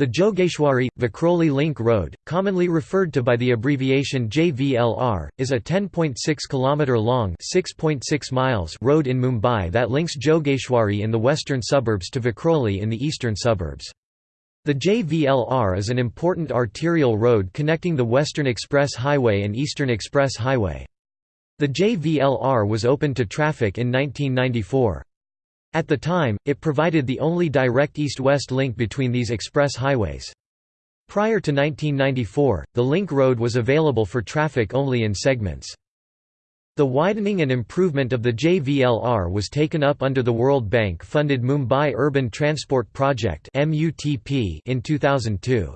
The Jogeshwari – Vikroli Link Road, commonly referred to by the abbreviation JVLR, is a 10.6 km long (6.6 miles) road in Mumbai that links Jogeshwari in the western suburbs to Vikroli in the eastern suburbs. The JVLR is an important arterial road connecting the Western Express Highway and Eastern Express Highway. The JVLR was opened to traffic in 1994. At the time, it provided the only direct east-west link between these express highways. Prior to 1994, the link road was available for traffic only in segments. The widening and improvement of the JVLR was taken up under the World Bank-funded Mumbai Urban Transport Project in 2002.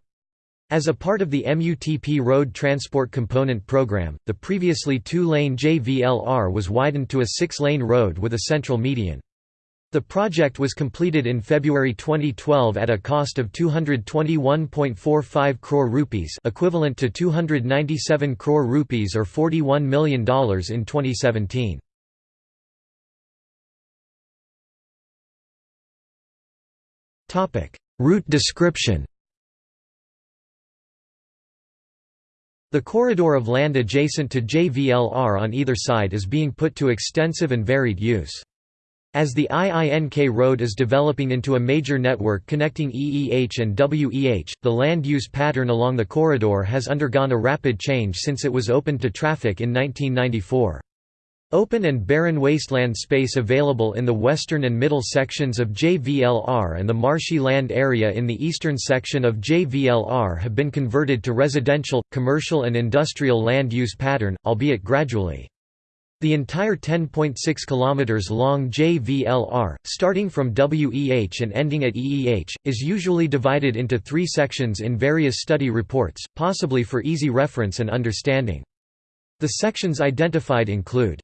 As a part of the MUTP Road Transport Component Program, the previously two-lane JVLR was widened to a six-lane road with a central median. The project was completed in February 2012 at a cost of 221.45 crore rupees equivalent to 297 crore rupees or $41 million in 2017. Route description The corridor of land adjacent to JVLR on either side is being put to extensive and varied use. As the IINK road is developing into a major network connecting EEH and WEH, the land use pattern along the corridor has undergone a rapid change since it was opened to traffic in 1994. Open and barren wasteland space available in the western and middle sections of JVLR and the marshy land area in the eastern section of JVLR have been converted to residential, commercial and industrial land use pattern, albeit gradually. The entire 10.6 km long JVLR, starting from WEH and ending at EEH, is usually divided into three sections in various study reports, possibly for easy reference and understanding. The sections identified include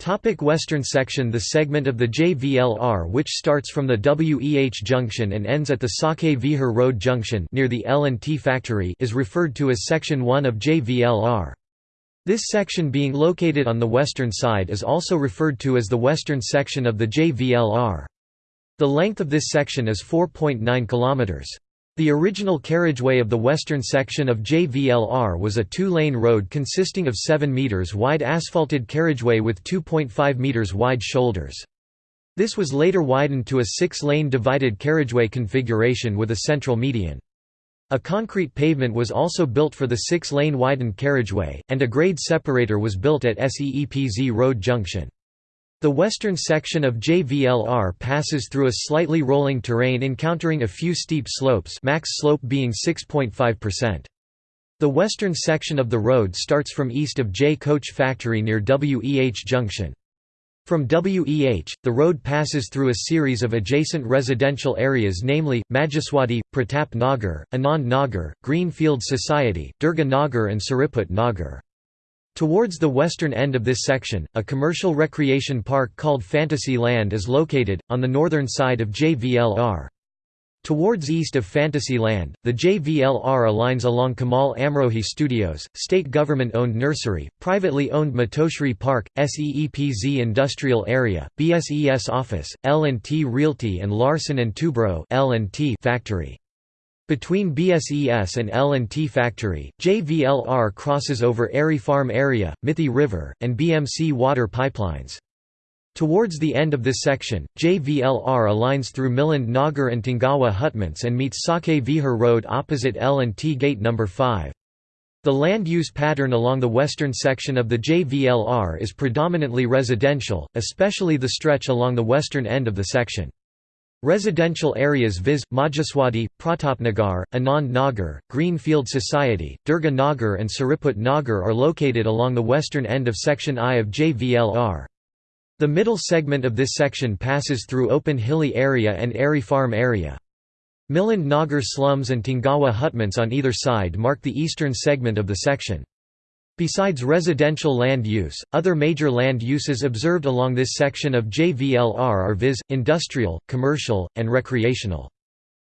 Topic Western section The segment of the JVLR which starts from the WEH junction and ends at the Sake Vihar Road junction near the L&T factory is referred to as Section 1 of JVLR. This section being located on the western side is also referred to as the western section of the JVLR. The length of this section is 4.9 km. The original carriageway of the western section of JVLR was a two-lane road consisting of 7 meters wide asphalted carriageway with 2.5 meters wide shoulders. This was later widened to a six-lane divided carriageway configuration with a central median. A concrete pavement was also built for the six-lane widened carriageway, and a grade separator was built at SEEPZ Road Junction. The western section of JVLR passes through a slightly rolling terrain encountering a few steep slopes max slope being 6.5%. The western section of the road starts from east of J Coach Factory near WEH Junction. From WEH, the road passes through a series of adjacent residential areas namely, Majaswadi, Pratap Nagar, Anand Nagar, Greenfield Society, Durga Nagar and Sariput Nagar. Towards the western end of this section, a commercial recreation park called Fantasy Land is located, on the northern side of JVLR. Towards east of Fantasyland, the JVLR aligns along Kamal Amrohi Studios, state government-owned nursery, privately owned Matoshri Park, SEEPZ Industrial Area, BSES Office, L&T Realty and Larsen & Toubro factory. Between BSES and L&T Factory, JVLR crosses over Airy Farm Area, Mithi River, and BMC water pipelines. Towards the end of this section, JVLR aligns through Milind Nagar and Tangawa Hutments and meets Sake Vihar Road opposite L&T Gate No. 5. The land use pattern along the western section of the JVLR is predominantly residential, especially the stretch along the western end of the section. Residential areas viz. Majaswadi, Pratapnagar, Anand Nagar, Greenfield Society, Durga Nagar and Sariput Nagar are located along the western end of Section I of JVLR. The middle segment of this section passes through open hilly area and airy farm area. Milind Nagar slums and Tangawa hutments on either side mark the eastern segment of the section. Besides residential land use, other major land uses observed along this section of JVLR are viz., industrial, commercial, and recreational.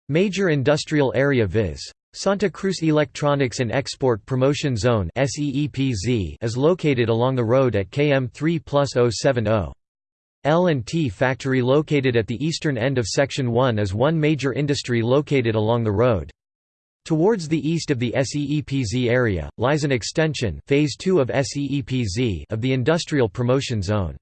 Major industrial area viz. Santa Cruz Electronics and Export Promotion Zone is located along the road at km 3 plus 070. L&T factory located at the eastern end of Section 1 is one major industry located along the road. Towards the east of the SEEPZ area, lies an extension phase 2 of, SEEPZ of the Industrial Promotion Zone.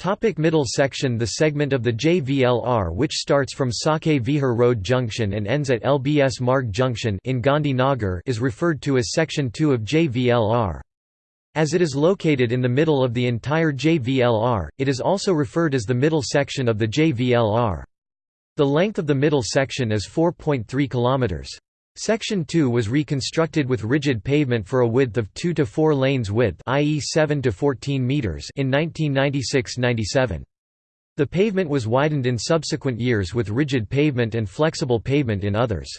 Topic middle section The segment of the JVLR which starts from Sake Vihar Road Junction and ends at LBS Marg Junction in Gandhi Nagar is referred to as Section 2 of JVLR. As it is located in the middle of the entire JVLR, it is also referred as the middle section of the JVLR. The length of the middle section is 4.3 km. Section 2 was reconstructed with rigid pavement for a width of 2 to 4 lanes width i.e. 7 to 14 meters in 1996–97. The pavement was widened in subsequent years with rigid pavement and flexible pavement in others.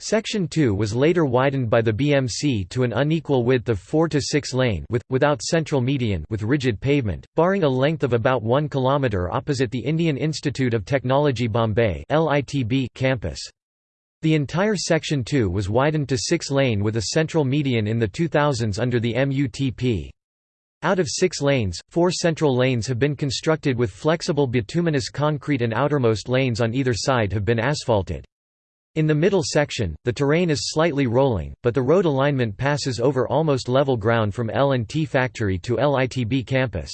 Section 2 was later widened by the BMC to an unequal width of 4 to 6 lane with, without central median with rigid pavement, barring a length of about 1 km opposite the Indian Institute of Technology Bombay campus. The entire Section 2 was widened to 6-lane with a central median in the 2000s under the MUTP. Out of six lanes, four central lanes have been constructed with flexible bituminous concrete and outermost lanes on either side have been asphalted. In the middle section, the terrain is slightly rolling, but the road alignment passes over almost level ground from L&T factory to IITB campus.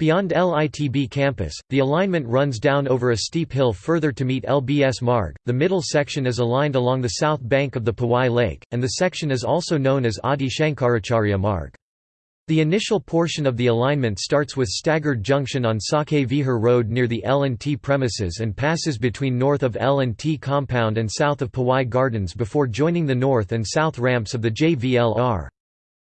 Beyond IITB campus, the alignment runs down over a steep hill further to meet LBS Marg. The middle section is aligned along the south bank of the Powai Lake, and the section is also known as Adi Shankaracharya Marg. The initial portion of the alignment starts with staggered junction on Sake Vihar Road near the L&T premises and passes between north of L&T compound and south of Powai Gardens before joining the north and south ramps of the JVLR.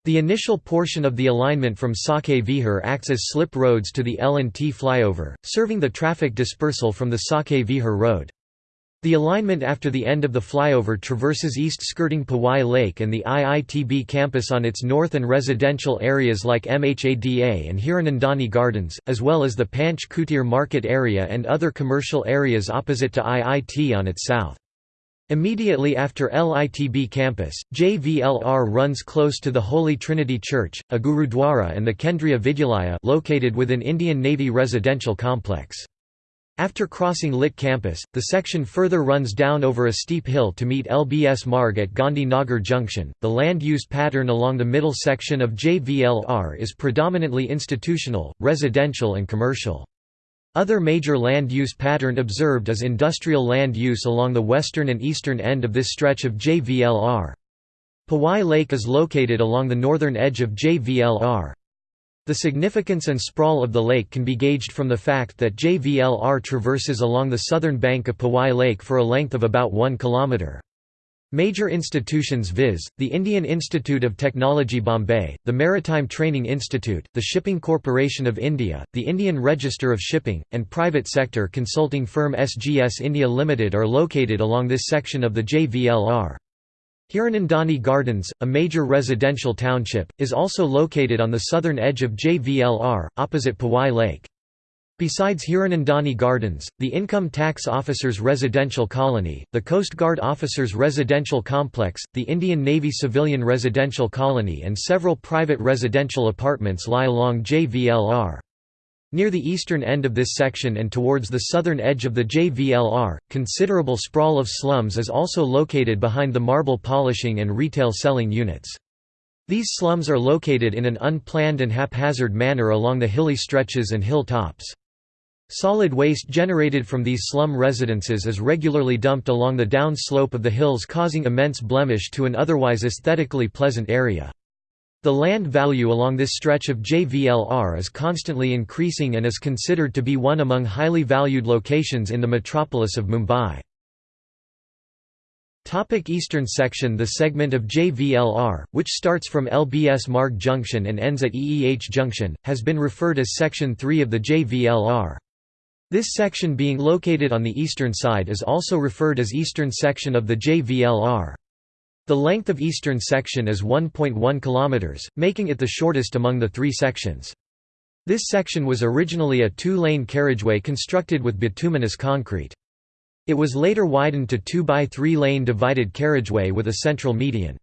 The initial portion of the alignment from Sake Vihar acts as slip roads to the L&T flyover, serving the traffic dispersal from the Sake Vihar road. The alignment after the end of the flyover traverses east skirting Powai Lake and the IITB campus on its north and residential areas like MHADA and Hiranandani Gardens, as well as the Panch Kutir market area and other commercial areas opposite to IIT on its south. Immediately after IITB campus, JVLR runs close to the Holy Trinity Church, a Gurudwara and the Kendriya Vidyalaya located within Indian Navy residential complex. After crossing IIT campus, the section further runs down over a steep hill to meet LBS Marg at Gandhi Nagar Junction. The land use pattern along the middle section of JVLR is predominantly institutional, residential, and commercial. Other major land use pattern observed is industrial land use along the western and eastern end of this stretch of JVLR. Powai Lake is located along the northern edge of JVLR. The significance and sprawl of the lake can be gauged from the fact that JVLR traverses along the southern bank of Powai Lake for a length of about 1 kilometre. Major institutions viz., the Indian Institute of Technology Bombay, the Maritime Training Institute, the Shipping Corporation of India, the Indian Register of Shipping, and private sector consulting firm SGS India Limited are located along this section of the JVLR. Hiranandani Gardens, a major residential township, is also located on the southern edge of JVLR, opposite Powai Lake. Besides Hiranandani Gardens, the Income Tax Officers Residential Colony, the Coast Guard Officers Residential Complex, the Indian Navy Civilian Residential Colony and several private residential apartments lie along JVLR. Near the eastern end of this section and towards the southern edge of the JVLR, considerable sprawl of slums is also located behind the marble polishing and retail selling units. These slums are located in an unplanned and haphazard manner along the hilly stretches and hill tops. Solid waste generated from these slum residences is regularly dumped along the down slope of the hills causing immense blemish to an otherwise aesthetically pleasant area. The land value along this stretch of JVLR is constantly increasing and is considered to be one among highly valued locations in the metropolis of Mumbai. Topic Eastern section The segment of JVLR, which starts from LBS Marg Junction and ends at EEH Junction, has been referred as Section 3 of the JVLR. This section being located on the eastern side is also referred as eastern section of the JVLR. The length of eastern section is 1.1 km, making it the shortest among the three sections. This section was originally a two-lane carriageway constructed with bituminous concrete. It was later widened to 2 by 3 lane divided carriageway with a central median.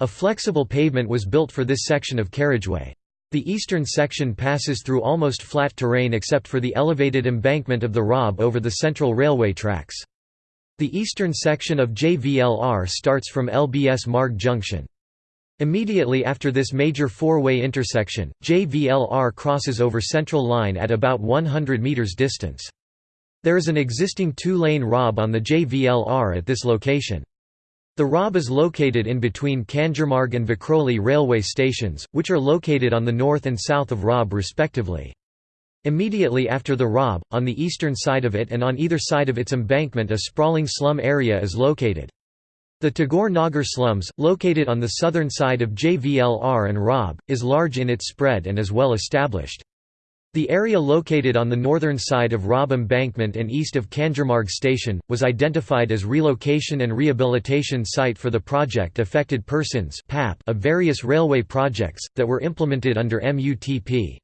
A flexible pavement was built for this section of carriageway. The eastern section passes through almost flat terrain except for the elevated embankment of the ROB over the central railway tracks. The eastern section of JVLR starts from LBS Marg Junction. Immediately after this major four-way intersection, JVLR crosses over Central Line at about 100 meters distance. There is an existing two-lane ROB on the JVLR at this location. The ROB is located in between Kanjurmarg and Vikhroli railway stations, which are located on the north and south of ROB respectively. Immediately after the ROB, on the eastern side of it and on either side of its embankment a sprawling slum area is located. The Tagore Nagar slums, located on the southern side of JVLR and ROB, is large in its spread and is well established. The area located on the northern side of ROB Embankment and east of Kanjurmarg Station, was identified as relocation and rehabilitation site for the project affected persons of various railway projects, that were implemented under MUTP.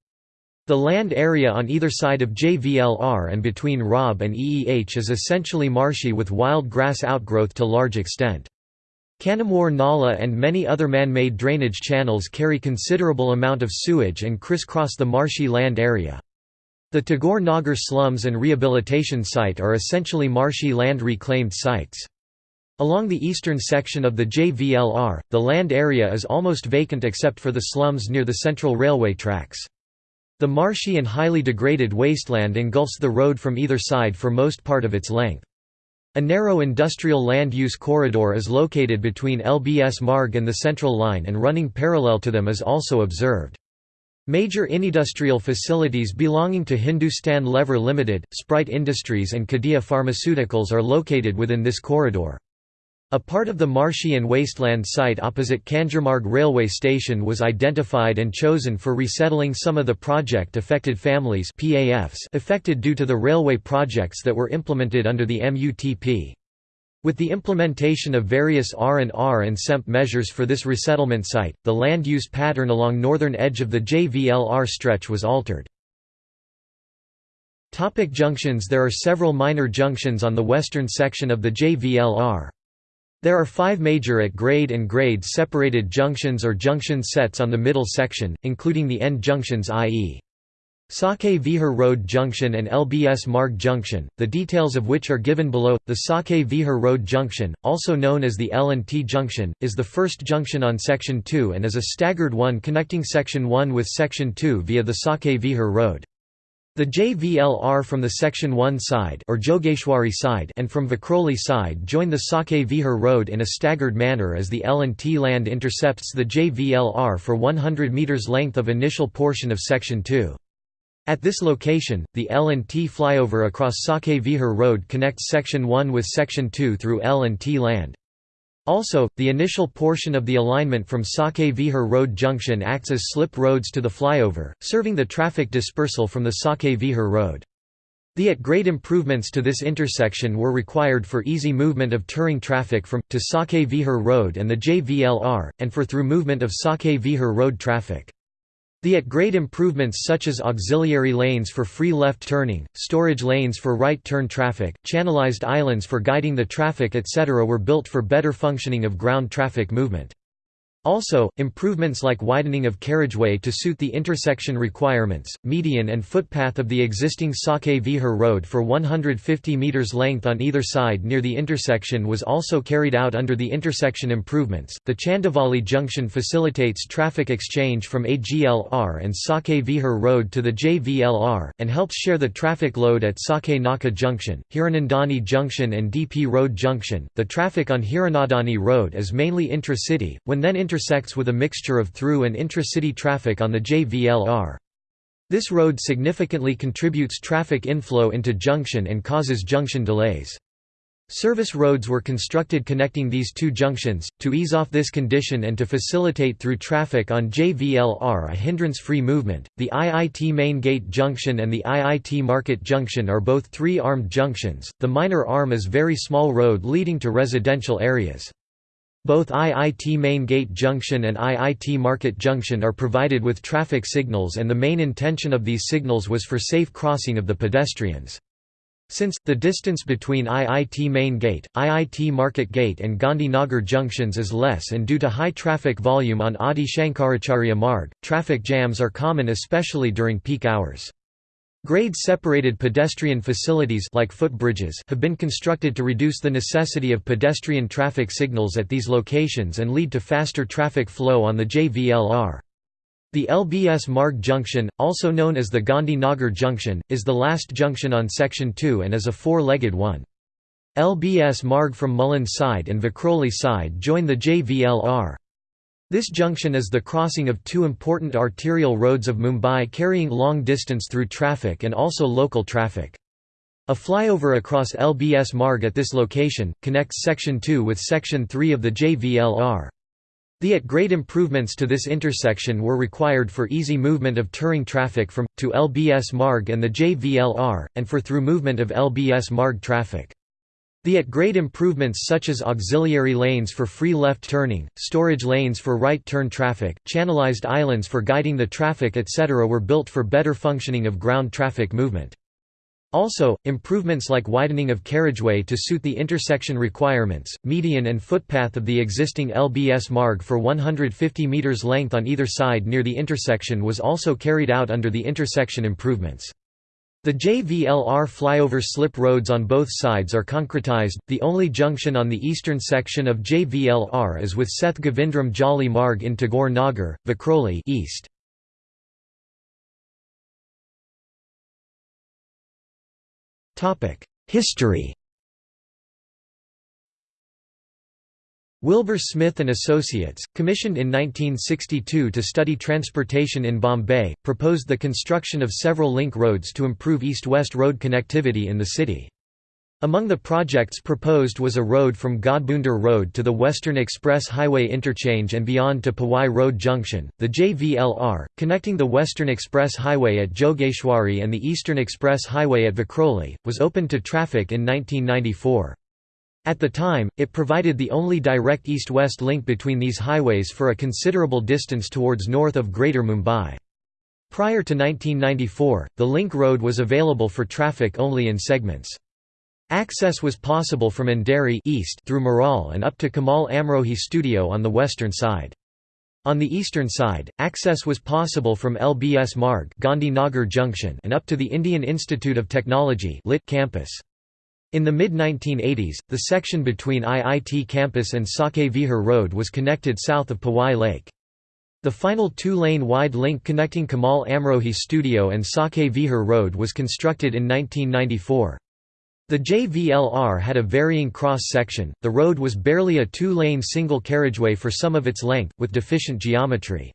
The land area on either side of JVLR and between ROB and EEH is essentially marshy with wild grass outgrowth to large extent. Kannamwar Nala and many other man-made drainage channels carry considerable amount of sewage and crisscross the marshy land area. The Tagore Nagar slums and rehabilitation site are essentially marshy land reclaimed sites. Along the eastern section of the JVLR, the land area is almost vacant except for the slums near the central railway tracks. The marshy and highly degraded wasteland engulfs the road from either side for most part of its length. A narrow industrial land use corridor is located between LBS Marg and the Central Line and running parallel to them is also observed. Major industrial facilities belonging to Hindustan Lever Limited, Sprite Industries and Cadila Pharmaceuticals are located within this corridor. A part of the marshy and wasteland site opposite Kanjurmarg railway station was identified and chosen for resettling some of the project-affected families affected due to the railway projects that were implemented under the MUTP. With the implementation of various R&R and SEMP measures for this resettlement site, the land use pattern along northern edge of the JVLR stretch was altered. Topic junctions There are several minor junctions on the western section of the JVLR. There are five major at-grade and grade-separated junctions or junction sets on the middle section, including the end junctions i.e. Sake Vihar Road Junction and LBS Marg Junction, the details of which are given below. The Sake Vihar Road Junction, also known as the L&T Junction, is the first junction on Section 2 and is a staggered one connecting Section 1 with Section 2 via the Sake Vihar Road. The JVLR from the Section 1 side or Jogeshwari side and from Vikhroli side join the Sake Vihar road in a staggered manner as the L&T land intercepts the JVLR for 100 metres length of initial portion of Section 2. At this location, the L&T flyover across Sake Vihar road connects Section 1 with Section 2 through L&T land. Also, the initial portion of the alignment from Sake Vihar Road junction acts as slip roads to the flyover, serving the traffic dispersal from the Sake Vihar Road. The at-grade improvements to this intersection were required for easy movement of touring traffic from, to Sake Vihar Road and the JVLR, and for through movement of Sake Vihar Road traffic. The at-grade improvements such as auxiliary lanes for free left turning, storage lanes for right turn traffic, channelized islands for guiding the traffic etc. were built for better functioning of ground traffic movement. Also, improvements like widening of carriageway to suit the intersection requirements, median and footpath of the existing Sake Vihar road for 150 metres length on either side near the intersection was also carried out under the intersection improvements. The Chandivali junction facilitates traffic exchange from AGLR and Sake Vihar road to the JVLR, and helps share the traffic load at Sake Naka junction, Hiranandani junction and DP road junction. The traffic on Hiranandani road is mainly intra-city, when then inter intersects with a mixture of through and intra-city traffic on the JVLR. This road significantly contributes traffic inflow into junction and causes junction delays. Service roads were constructed connecting these two junctions, to ease off this condition and to facilitate through traffic on JVLR a hindrance-free movement. The IIT Main Gate Junction and the IIT Market Junction are both three-armed junctions. The minor arm is very small road leading to residential areas. Both IIT Main Gate Junction and IIT Market Junction are provided with traffic signals and the main intention of these signals was for safe crossing of the pedestrians. Since, the distance between IIT Main Gate, IIT Market Gate and Gandhinagar junctions is less and due to high traffic volume on Adi Shankaracharya Marg, traffic jams are common especially during peak hours. Grade-separated pedestrian facilities like footbridges have been constructed to reduce the necessity of pedestrian traffic signals at these locations and lead to faster traffic flow on the JVLR. The LBS Marg junction, also known as the Gandhi Nagar junction, is the last junction on Section 2 and is a four-legged one. LBS Marg from Mulund side and Vikhroli side join the JVLR. This junction is the crossing of two important arterial roads of Mumbai carrying long distance through traffic and also local traffic. A flyover across LBS Marg at this location, connects Section 2 with Section 3 of the JVLR. The at-grade improvements to this intersection were required for easy movement of touring traffic from, to LBS Marg and the JVLR, and for through movement of LBS Marg traffic. The at-grade improvements such as auxiliary lanes for free left turning, storage lanes for right turn traffic, channelized islands for guiding the traffic etc. were built for better functioning of ground traffic movement. Also, improvements like widening of carriageway to suit the intersection requirements, median and footpath of the existing LBS Marg for 150 metres length on either side near the intersection was also carried out under the intersection improvements. The JVLR flyover slip roads on both sides are concretized. The only junction on the eastern section of JVLR is with Seth Govindram Jolly Marg in Tagore Nagar, Vikroli east. History Wilbur Smith and Associates, commissioned in 1962 to study transportation in Bombay, proposed the construction of several link roads to improve east-west road connectivity in the city. Among the projects proposed was a road from Ghodbunder Road to the Western Express Highway interchange and beyond to Powai Road Junction. The JVLR, connecting the Western Express Highway at Jogeshwari and the Eastern Express Highway at Vikhroli, was opened to traffic in 1994. At the time, it provided the only direct east-west link between these highways for a considerable distance towards north of Greater Mumbai. Prior to 1994, the link road was available for traffic only in segments. Access was possible from Andheri east through Marol and up to Kamal Amrohi studio on the western side. On the eastern side, access was possible from LBS Marg Gandhi Nagar Junction and up to the Indian Institute of Technology IIT campus. In the mid-1980s, the section between IIT campus and Sake Vihar Road was connected south of Powai Lake. The final two-lane wide link connecting Kamal Amrohi studio and Sake Vihar Road was constructed in 1994. The JVLR had a varying cross-section, the road was barely a two-lane single carriageway for some of its length, with deficient geometry.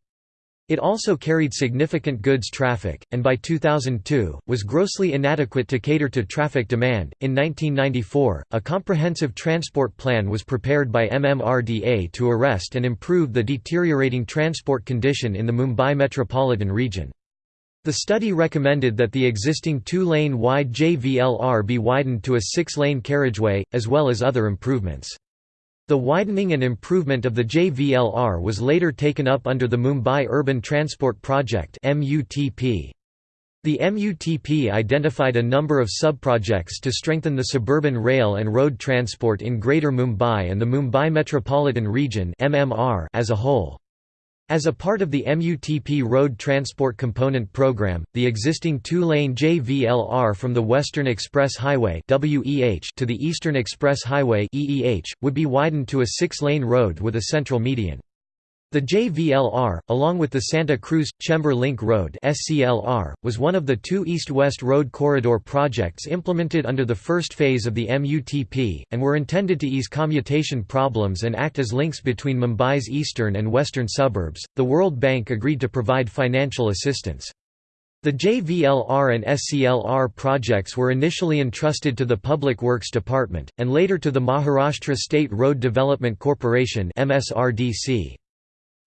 It also carried significant goods traffic, and by 2002, was grossly inadequate to cater to traffic demand. In 1994, a comprehensive transport plan was prepared by MMRDA to arrest and improve the deteriorating transport condition in the Mumbai metropolitan region. The study recommended that the existing two-lane wide JVLR be widened to a six-lane carriageway, as well as other improvements. The widening and improvement of the JVLR was later taken up under the Mumbai Urban Transport Project The MUTP identified a number of sub-projects to strengthen the suburban rail and road transport in Greater Mumbai and the Mumbai Metropolitan Region as a whole. As a part of the MUTP Road Transport Component Program, the existing two-lane JVLR from the Western Express Highway to the Eastern Express Highway would be widened to a six-lane road with a central median. The JVLR, along with the Santa Cruz-Chembur Link Road was one of the two east-west road corridor projects implemented under the first phase of the MUTP, and were intended to ease commutation problems and act as links between Mumbai's eastern and western suburbs. The World Bank agreed to provide financial assistance. The JVLR and SCLR projects were initially entrusted to the Public Works Department, and later to the Maharashtra State Road Development Corporation MSRDC.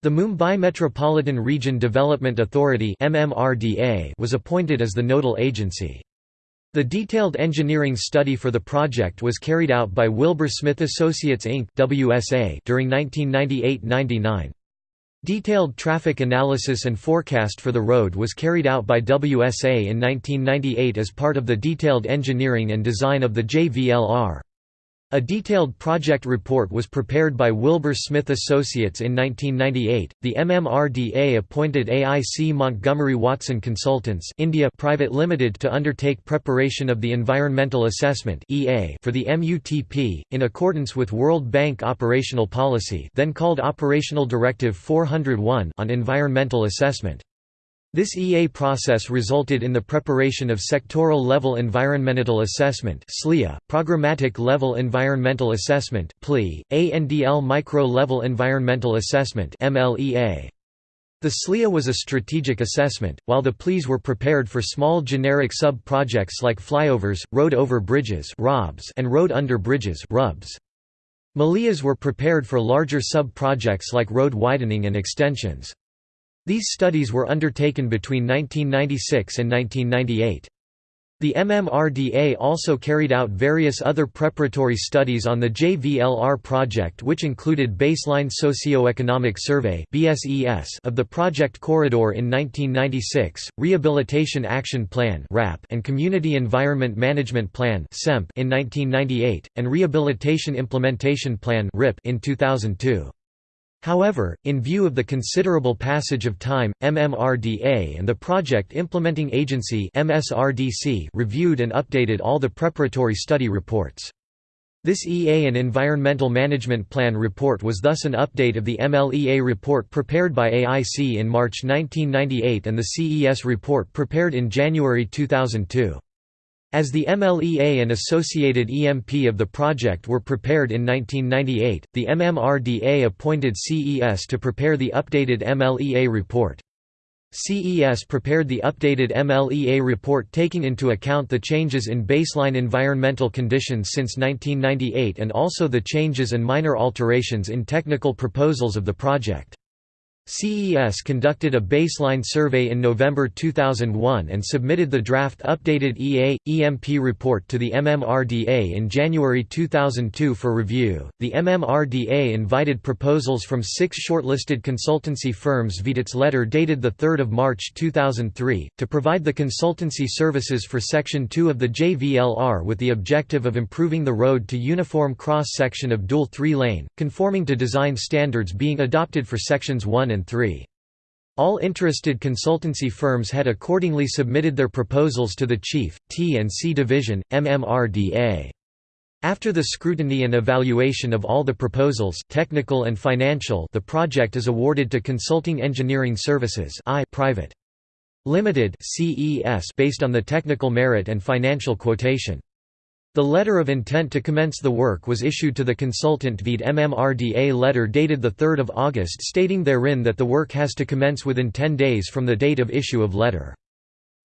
The Mumbai Metropolitan Region Development Authority was appointed as the nodal agency. The detailed engineering study for the project was carried out by Wilbur Smith Associates Inc. during 1998–99. Detailed traffic analysis and forecast for the road was carried out by WSA in 1998 as part of the detailed engineering and design of the JVLR. A detailed project report was prepared by Wilbur Smith Associates in 1998. The MMRDA appointed AIC Montgomery Watson Consultants India Private Limited to undertake preparation of the environmental assessment (EA) for the MUTP in accordance with World Bank operational policy, then called Operational Directive 401 on environmental assessment. This EA process resulted in the preparation of Sectoral-Level Environmental Assessment Programmatic Level Environmental Assessment ANDL Micro-Level Environmental Assessment The SLEA was a strategic assessment, while the PLEs were prepared for small generic sub-projects like flyovers, road over bridges and road under bridges MALEAs were prepared for larger sub-projects like road widening and extensions. These studies were undertaken between 1996 and 1998. The MMRDA also carried out various other preparatory studies on the JVLR project which included Baseline Socioeconomic Survey of the project corridor in 1996, Rehabilitation Action Plan and Community Environment Management Plan in 1998, and Rehabilitation Implementation Plan in 2002. However, in view of the considerable passage of time, MMRDA and the Project Implementing Agency reviewed and updated all the preparatory study reports. This EA and Environmental Management Plan report was thus an update of the MLEA report prepared by AIC in March 1998 and the CES report prepared in January 2002. As the MLEA and associated EMP of the project were prepared in 1998, the MMRDA appointed CES to prepare the updated MLEA report. CES prepared the updated MLEA report taking into account the changes in baseline environmental conditions since 1998 and also the changes and minor alterations in technical proposals of the project. CES conducted a baseline survey in November 2001 and submitted the draft updated EA EMP report to the MMRDA in January 2002 for review. The MMRDA invited proposals from six shortlisted consultancy firms via its letter dated 3 March 2003, to provide the consultancy services for Section 2 of the JVLR with the objective of improving the road to uniform cross-section of dual three-lane, conforming to design standards being adopted for Sections 1 and 3. All interested consultancy firms had accordingly submitted their proposals to the Chief, T&C Division, MMRDA. After the scrutiny and evaluation of all the proposals technical and financial the project is awarded to Consulting Engineering Services I Private. Limited CES based on the technical merit and financial quotation. The letter of intent to commence the work was issued to the consultant via MMRDA letter dated 3 August stating therein that the work has to commence within 10 days from the date of issue of letter.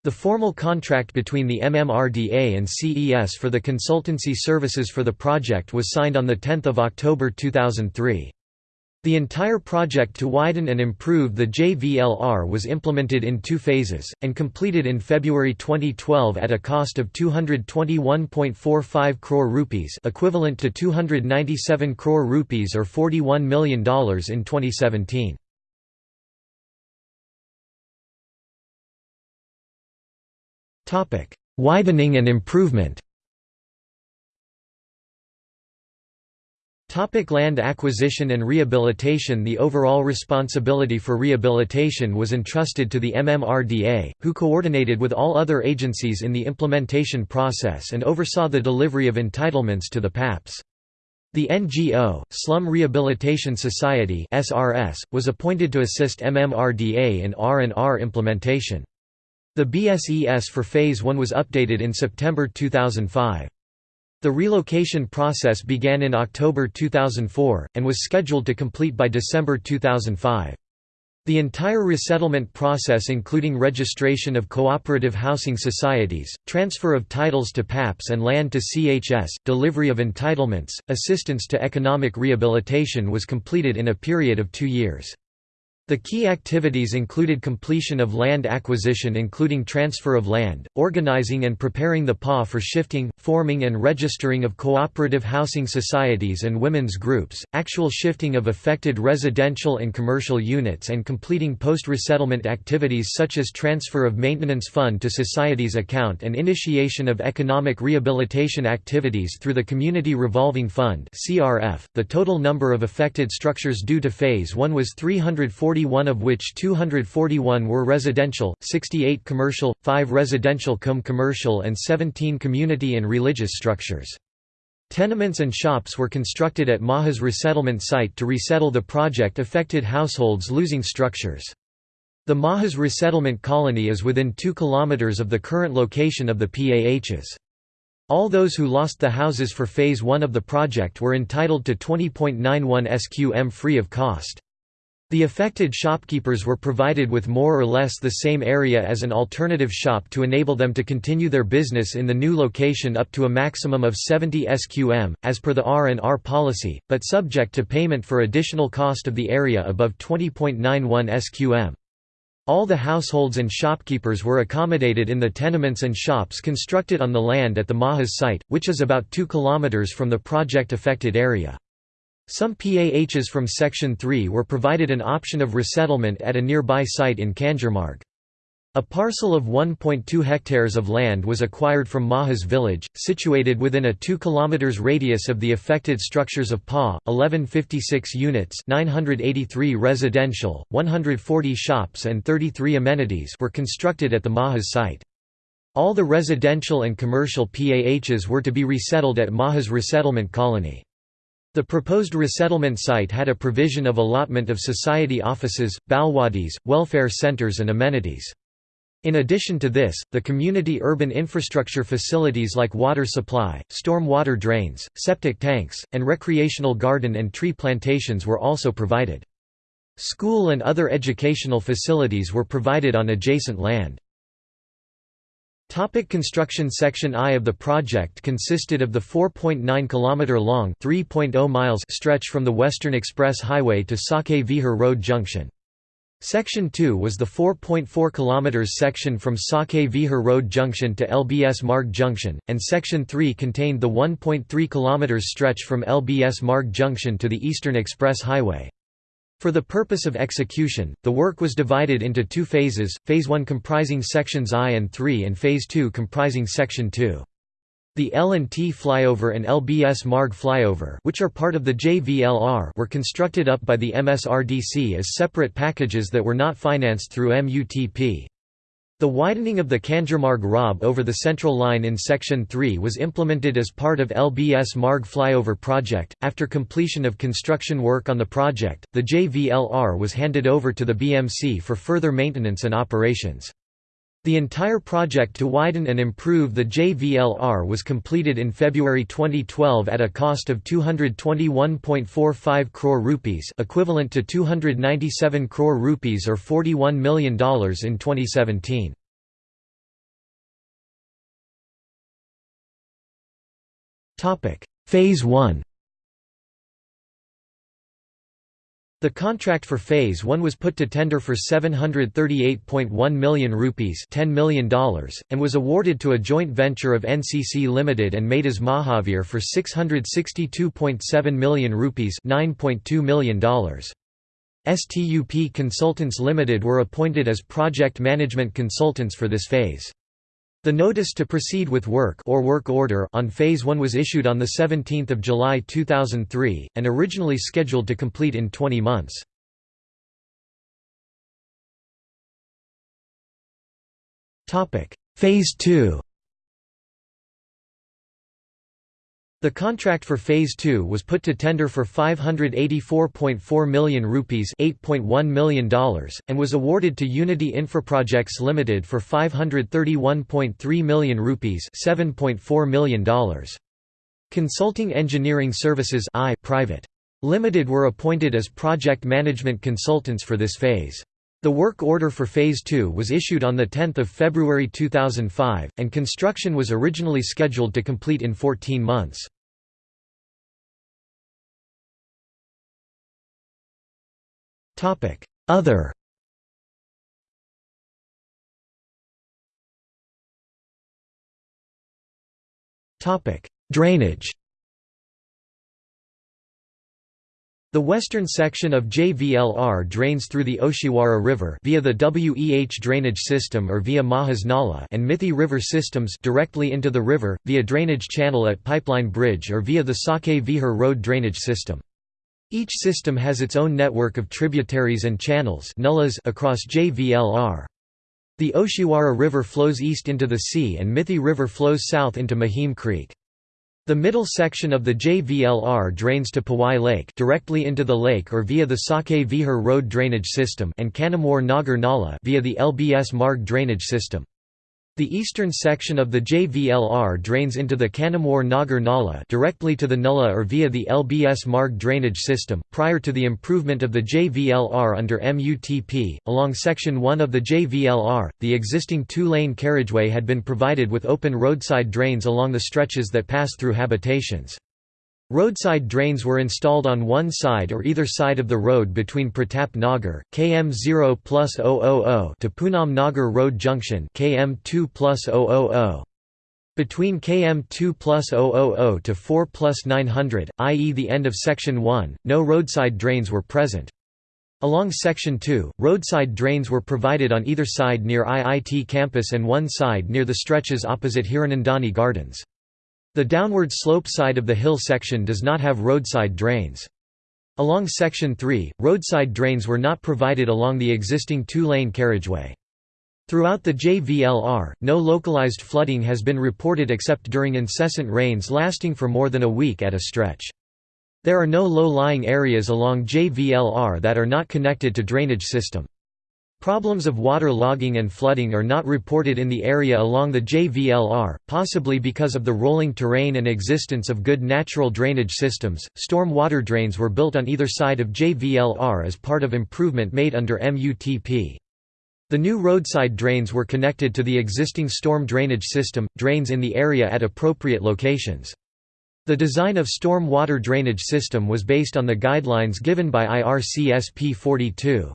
The formal contract between the MMRDA and CES for the consultancy services for the project was signed on 10 October 2003. The entire project to widen and improve the JVLR was implemented in two phases, and completed in February 2012 at a cost of 221.45 crore rupees equivalent to 297 crore rupees or $41 million in 2017. Widening and improvement Topic land acquisition and rehabilitation The overall responsibility for rehabilitation was entrusted to the MMRDA, who coordinated with all other agencies in the implementation process and oversaw the delivery of entitlements to the PAPs. The NGO, Slum Rehabilitation Society was appointed to assist MMRDA in R&R implementation. The BSES for Phase 1 was updated in September 2005. The relocation process began in October 2004, and was scheduled to complete by December 2005. The entire resettlement process including registration of cooperative housing societies, transfer of titles to PAPs and land to CHS, delivery of entitlements, assistance to economic rehabilitation was completed in a period of two years. The key activities included completion of land acquisition including transfer of land, organizing and preparing the PA for shifting, forming and registering of cooperative housing societies and women's groups, actual shifting of affected residential and commercial units and completing post-resettlement activities such as transfer of maintenance fund to society's account and initiation of economic rehabilitation activities through the Community Revolving Fund .The total number of affected structures due to Phase 1 was 340 41 of which 241 were residential, 68 commercial, 5 residential cum commercial and 17 community and religious structures. Tenements and shops were constructed at Maha's resettlement site to resettle the project-affected households losing structures. The Mahas resettlement colony is within 2 km of the current location of the PAHs. All those who lost the houses for Phase 1 of the project were entitled to 20.91 SQM free of cost. The affected shopkeepers were provided with more or less the same area as an alternative shop to enable them to continue their business in the new location up to a maximum of 70 SQM, as per the R&R policy, but subject to payment for additional cost of the area above 20.91 SQM. All the households and shopkeepers were accommodated in the tenements and shops constructed on the land at the Mahas site, which is about 2 km from the project-affected area. Some PAHs from Section 3 were provided an option of resettlement at a nearby site in Kanjurmarg. A parcel of 1.2 hectares of land was acquired from Mahas village, situated within a 2 km radius of the affected structures of PA, 1156 units 983 residential, 140 shops and 33 amenities were constructed at the Mahas site. All the residential and commercial PAHs were to be resettled at Mahas resettlement colony. The proposed resettlement site had a provision of allotment of society offices, balwadis, welfare centers and amenities. In addition to this, the community urban infrastructure facilities like water supply, storm water drains, septic tanks, and recreational garden and tree plantations were also provided. School and other educational facilities were provided on adjacent land. Topic construction Section I of the project consisted of the 4.9 km long 3.0 miles stretch from the Western Express Highway to Sake Vihar Road Junction. Section 2 was the 4.4 km section from Sake Vihar Road Junction to LBS Marg Junction, and Section 3 contained the 1.3 km stretch from LBS Marg Junction to the Eastern Express Highway. For the purpose of execution, the work was divided into two phases, Phase 1 comprising sections I and III and Phase 2 comprising Section 2. The L&T flyover and LBS Marg flyover which are part of the JVLR were constructed up by the MSRDC as separate packages that were not financed through MUTP. The widening of the Kanjurmarg ROB over the Central Line in Section 3 was implemented as part of LBS Marg flyover project. After completion of construction work on the project, the JVLR was handed over to the BMC for further maintenance and operations. The entire project to widen and improve the JVLR was completed in February 2012 at a cost of 221.45 crore rupees equivalent to 297 crore rupees or $41 million in 2017. Phase 1 The contract for Phase 1 was put to tender for 738.1 million rupees $10 million, and was awarded to a joint venture of NCC Limited and Maytas Mahavir for 662.7 million rupees $9.2 million. STUP Consultants Limited were appointed as project management consultants for this phase. The notice to proceed with work or work order on Phase 1 was issued on 17 July 2003, and originally scheduled to complete in 20 months. Topic: Phase 2 The contract for Phase 2 was put to tender for 584.4 million rupees $8.1 million, and was awarded to Unity Infraprojects Limited for 531.3 million rupees $7.4 million. Consulting Engineering Services I Private. Limited were appointed as project management consultants for this phase. The work order for Phase 2 was issued on 10 February 2005, and construction was originally scheduled to complete in 14 months. Other Drainage The western section of JVLR drains through the Oshiwara River via the WEH drainage system or via Mahas Nala and Mithi River systems directly into the river, via drainage channel at Pipeline Bridge or via the Sake Vihar Road drainage system. Each system has its own network of tributaries and channels across JVLR. The Oshiwara River flows east into the sea and Mithi River flows south into Mahim Creek. The middle section of the JVLR drains to Powai Lake directly into the lake or via the Sake Vihar Road drainage system and Kannamwar Nagar Nala via the LBS Marg drainage system. The eastern section of the JVLR drains into the Kannamwar Nagar Nala directly to the Nulla or via the LBS Marg drainage system. Prior to the improvement of the JVLR under MUTP, along section 1 of the JVLR, the existing two-lane carriageway had been provided with open roadside drains along the stretches that pass through habitations. Roadside drains were installed on one side or either side of the road between Pratap Nagar, km 0 plus 000 to Poonam Nagar Road Junction km 2 plus 000. Between km 2 plus 000 to 4 plus 900, i.e. the end of Section 1, no roadside drains were present. Along Section 2, roadside drains were provided on either side near IIT campus and one side near the stretches opposite Hiranandani Gardens. The downward slope side of the hill section does not have roadside drains. Along Section 3, roadside drains were not provided along the existing two-lane carriageway. Throughout the JVLR, no localized flooding has been reported except during incessant rains lasting for more than a week at a stretch. There are no low-lying areas along JVLR that are not connected to drainage system. Problems of water logging and flooding are not reported in the area along the JVLR, possibly because of the rolling terrain and existence of good natural drainage systems. Storm water drains were built on either side of JVLR as part of improvement made under MUTP. The new roadside drains were connected to the existing storm drainage system, drains in the area at appropriate locations. The design of storm water drainage system was based on the guidelines given by IRCSP 42.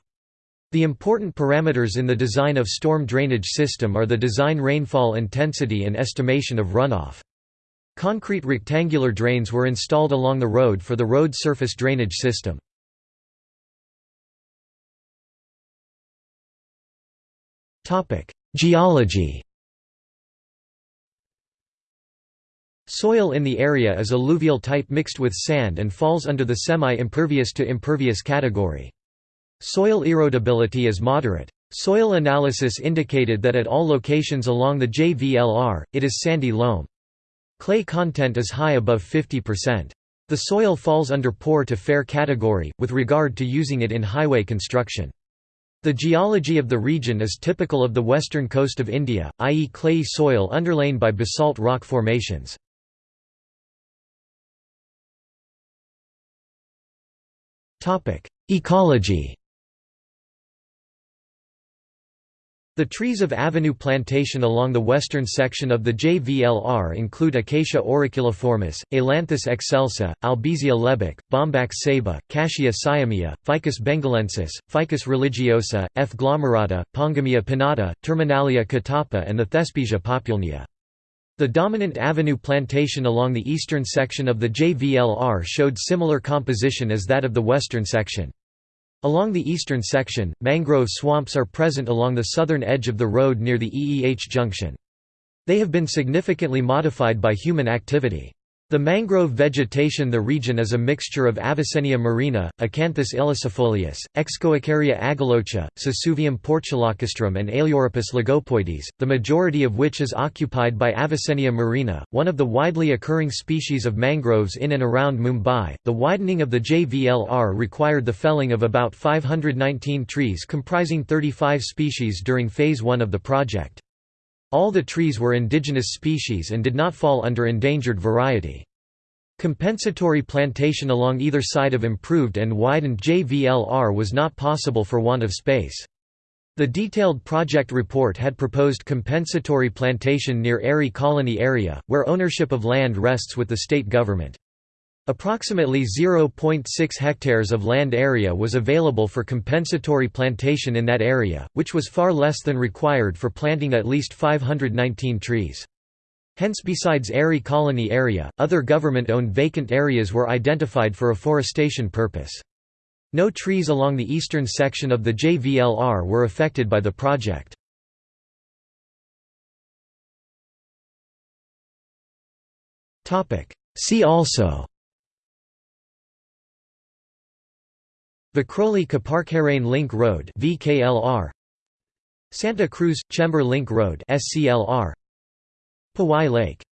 The important parameters in the design of storm drainage system are the design rainfall intensity and estimation of runoff. Concrete rectangular drains were installed along the road for the road surface drainage system. Geology Soil in the area is alluvial type mixed with sand and falls under the semi-impervious to impervious category. Soil erodibility is moderate. Soil analysis indicated that at all locations along the JVLR, it is sandy loam. Clay content is high above 50%. The soil falls under poor to fair category, with regard to using it in highway construction. The geology of the region is typical of the western coast of India, i.e. clayey soil underlain by basalt rock formations. Ecology The trees of Avenue Plantation along the western section of the JVLR include Acacia auriculiformis, Ailanthus excelsa, Albizia lebbeck, Bombax ceiba, Cassia siamea, Ficus bengalensis, Ficus religiosa, F. glomerata, Pongamia pinnata, Terminalia catappa and the Thespesia populnea. The dominant avenue plantation along the eastern section of the JVLR showed similar composition as that of the western section. Along the eastern section, mangrove swamps are present along the southern edge of the road near the EEH junction. They have been significantly modified by human activity. The mangrove vegetation the region is a mixture of Avicennia marina, Acanthus ilicifolius, Excoecaria agallocha, Sesuvium portulacastrum and Aeluropus lagopoides, the majority of which is occupied by Avicennia marina, one of the widely occurring species of mangroves in and around Mumbai. The widening of the JVLR required the felling of about 519 trees comprising 35 species during phase 1 of the project. All the trees were indigenous species and did not fall under endangered variety. Compensatory plantation along either side of improved and widened JVLR was not possible for want of space. The detailed project report had proposed compensatory plantation near Aarey Colony area, where ownership of land rests with the state government. Approximately 0.6 hectares of land area was available for compensatory plantation in that area, which was far less than required for planting at least 519 trees. Hence besides Aarey Colony area, other government-owned vacant areas were identified for afforestation purpose. No trees along the eastern section of the JVLR were affected by the project. See also Vikhroli-Koparkhairane Link Road VKLR Santa Cruz Chembur Link Road SCLR Powai Lake